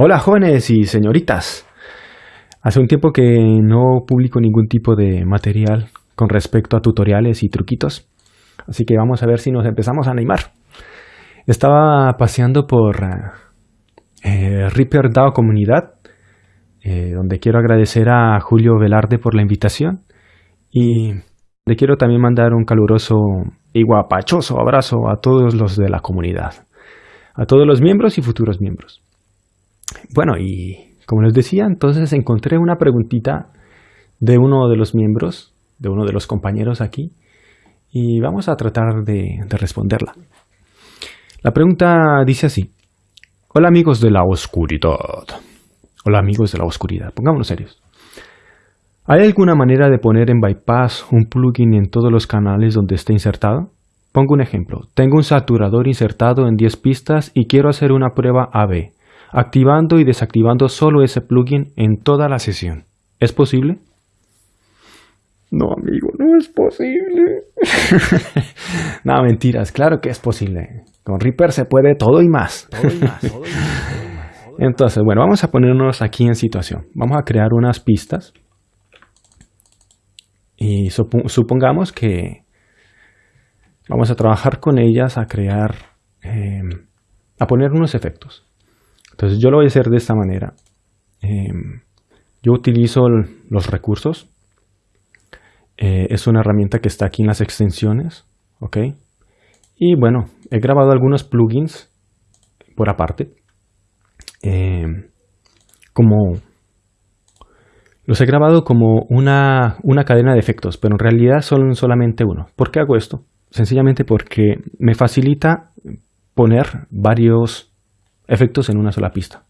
Hola jóvenes y señoritas. Hace un tiempo que no publico ningún tipo de material con respecto a tutoriales y truquitos. Así que vamos a ver si nos empezamos a animar. Estaba paseando por eh, Reaper DAO Comunidad, eh, donde quiero agradecer a Julio Velarde por la invitación y le quiero también mandar un caluroso y guapachoso abrazo a todos los de la comunidad, a todos los miembros y futuros miembros. Bueno, y como les decía, entonces encontré una preguntita de uno de los miembros, de uno de los compañeros aquí, y vamos a tratar de, responderla. La pregunta dice así. Hola amigos de la oscuridad. Hola amigos de la oscuridad. Pongámonos serios. ¿Hay alguna manera de poner en bypass un plugin en todos los canales donde esté insertado? Pongo un ejemplo. Tengo un saturador insertado en 10 pistas y quiero hacer una prueba AB activando y desactivando solo ese plugin en toda la sesión. ¿Es posible? No, amigo, no es posible. no, mentiras, claro que es posible. Con Reaper se puede todo y más. Entonces, bueno, vamos a ponernos aquí en situación. Vamos a crear unas pistas. Y supongamos que vamos a trabajar con ellas a crear, eh, a poner unos efectos. Entonces yo lo voy a hacer de esta manera. Em, yo utilizo los recursos. Eh, es una herramienta que está aquí en las extensiones. ¿Ok? Y bueno, he grabado algunos plugins por aparte. Em, como los he grabado como una, una, cadena de efectos, pero en realidad son solamente uno. ¿Por qué hago esto? Sencillamente porque me facilita poner varios efectos en una sola pista.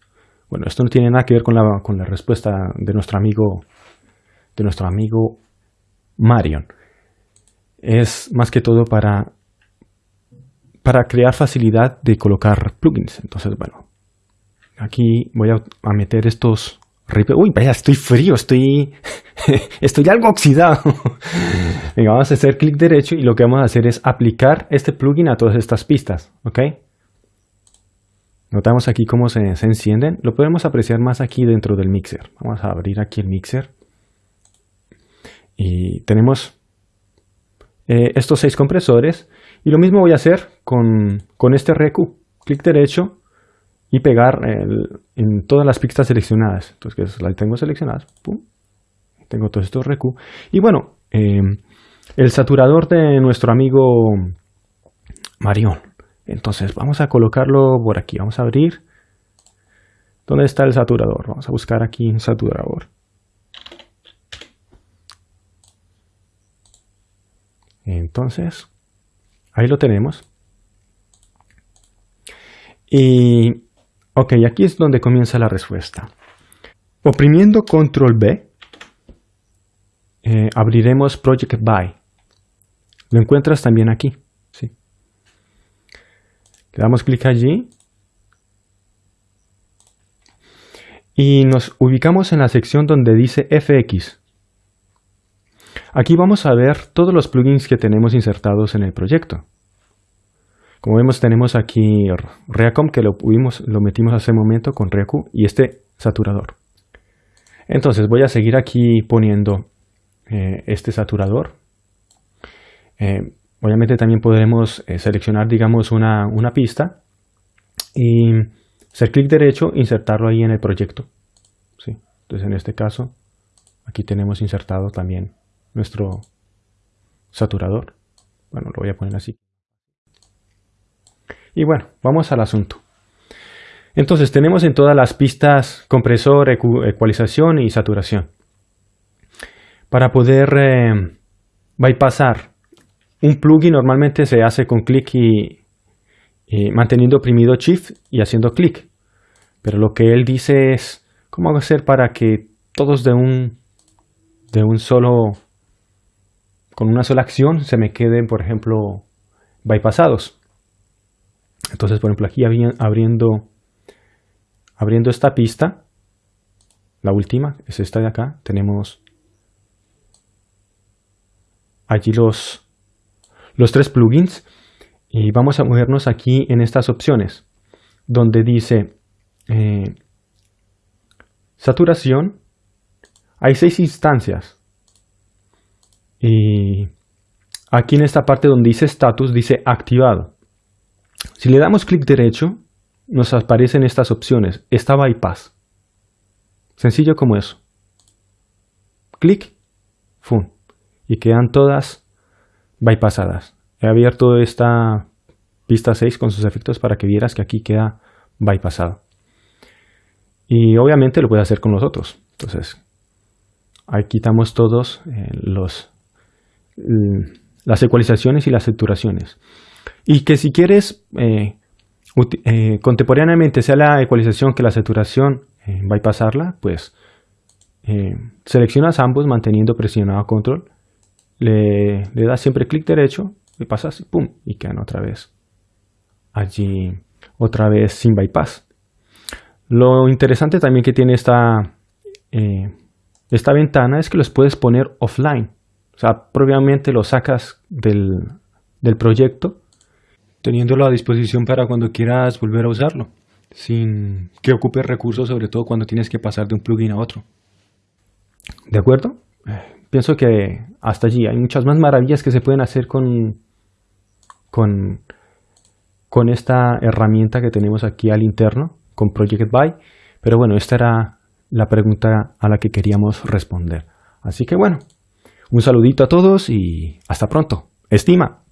Bueno, esto no tiene nada que ver con la, con la respuesta de nuestro amigo de nuestro amigo Marion. Es más que todo para para crear facilidad de colocar plugins. Entonces, bueno, aquí voy a, meter estos Uy, vaya, estoy frío, estoy, estoy algo oxidado. Venga, vamos a hacer clic derecho y lo que vamos a hacer es aplicar este plugin a todas estas pistas, ¿ok? Notamos aquí cómo se, encienden. Lo podemos apreciar más aquí dentro del mixer. Vamos a abrir aquí el mixer. Y tenemos eh, estos seis compresores. Y lo mismo voy a hacer con, este RQ. Clic derecho y pegar en todas las pistas seleccionadas. Entonces, las tengo seleccionadas. Tengo todos estos RQ. Y bueno, eh, el saturador de nuestro amigo Marion. Entonces vamos a colocarlo por aquí. Vamos a abrir. ¿Dónde está el saturador? Vamos a buscar aquí un saturador. Entonces, ahí lo tenemos. Y, ok, aquí es donde comienza la respuesta. Oprimiendo Control B, eh, abriremos Project By. Lo encuentras también aquí. Le damos clic allí. Y nos ubicamos en la sección donde dice FX. Aquí vamos a ver todos los plugins que tenemos insertados en el proyecto. Como vemos tenemos aquí Reacom que lo, lo metimos hace un momento con Reacu y este saturador. Entonces voy a seguir aquí poniendo eh, este saturador. Eh, Obviamente también podemos eh, seleccionar, digamos, una, pista y hacer clic derecho, insertarlo ahí en el proyecto. ¿sí? Entonces en este caso, aquí tenemos insertado también nuestro saturador. Bueno, lo voy a poner así. Y bueno, vamos al asunto. Entonces tenemos en todas las pistas compresor, ecualización y saturación. Para poder eh, bypassar un plugin normalmente se hace con clic y, manteniendo oprimido Shift y haciendo clic. Pero lo que él dice es cómo hacer para que todos de un, de un solo, con una sola acción se me queden, por ejemplo, bypassados. Entonces, por ejemplo, aquí abriendo, abriendo esta pista, la última, es esta de acá, tenemos allí los, los tres plugins y vamos a movernos aquí en estas opciones donde dice eh, saturación, hay seis instancias. Y aquí en esta parte donde dice status, dice activado. Si le damos clic derecho, nos aparecen estas opciones. Está bypass. Sencillo como eso. Clic, ¡fum! Y quedan todas bypassadas. He abierto esta pista 6 con sus efectos para que vieras que aquí queda bypassado. Y obviamente lo puede hacer con los otros. Entonces, ahí quitamos todos eh, los, las ecualizaciones y las saturaciones. Y que si quieres eh, eh, contemporáneamente sea la ecualización que la saturación bypassarla, pues seleccionas ambos manteniendo presionado control, le, le das siempre clic derecho, y pasas y pum, y quedan otra vez allí, otra vez sin bypass. Lo interesante también que tiene esta, eh, esta ventana es que los puedes poner offline. O sea, previamente lo sacas del, del proyecto, teniéndolo a disposición para cuando quieras volver a usarlo, sin que ocupe recursos, sobre todo cuando tienes que pasar de un plugin a otro. ¿De acuerdo? Pienso que hasta allí hay muchas más maravillas que se pueden hacer con, con, esta herramienta que tenemos aquí al interno con Project Buy. Pero bueno, esta era la pregunta a la que queríamos responder. Así que bueno, un saludito a todos y hasta pronto. Estima.